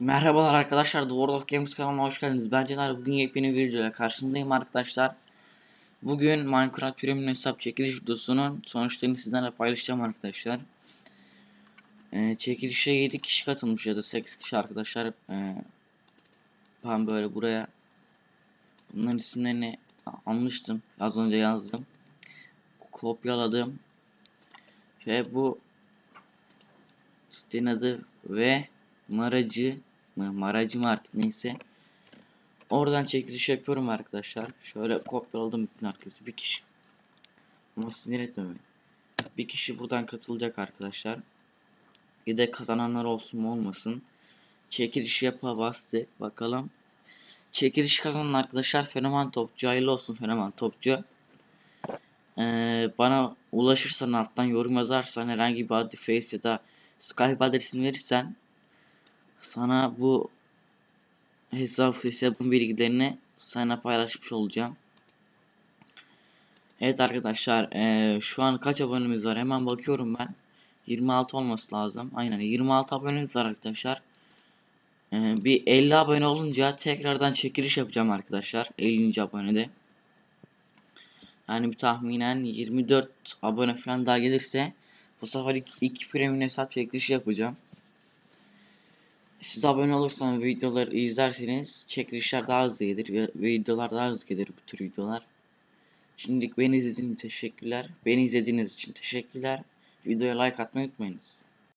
Merhabalar arkadaşlar, The World of Games kanalına hoş geldiniz. Ben Cener, bugün yepyeni bir videoyla karşınızdayım arkadaşlar. Bugün Minecraft Premium hesap çekiliş videosunun sonuçlarını sizlerle paylaşacağım arkadaşlar. Ee, çekilişe 7 kişi katılmış ya da 8 kişi arkadaşlar. Ee, ben böyle buraya bunların isimlerini almıştım. Az önce yazdım. Kopyaladım. Ve bu sitenin adı ve Maracı mı Maracı mı artık neyse. Oradan çekiliş yapıyorum arkadaşlar. Şöyle kopyaladım bütün herkesi bir kişi. Ama sinir etmemeyin. Bir kişi buradan katılacak arkadaşlar. Bir de kazananlar olsun mu olmasın. Çekiliş yapa bastık. Bakalım. Çekiliş kazanan arkadaşlar fenomen topçu. Hayırlı olsun fenomen topçu. Ee, bana ulaşırsan alttan yorum yazarsan herhangi bir adı face ya da Skype adresini verirsen sana bu hesap hesabın bilgilerini sana paylaşmış olacağım. Evet arkadaşlar eee, şu an kaç abonemiz var hemen bakıyorum ben. 26 olması lazım. Aynen 26 abonemiz var arkadaşlar. Eee, bir 50 abone olunca tekrardan çekiliş yapacağım arkadaşlar. 50. abonede. Yani bir tahminen 24 abone falan daha gelirse bu sefer iki premium hesap çekilişi yapacağım. Siz abone olursanız videoları izlerseniz çekilişler daha hızlı gelir videolar daha hızlı gelir bu tür videolar. Şimdilik beni izlediğiniz için teşekkürler. Beni izlediğiniz için teşekkürler. Videoya like atmayı unutmayınız.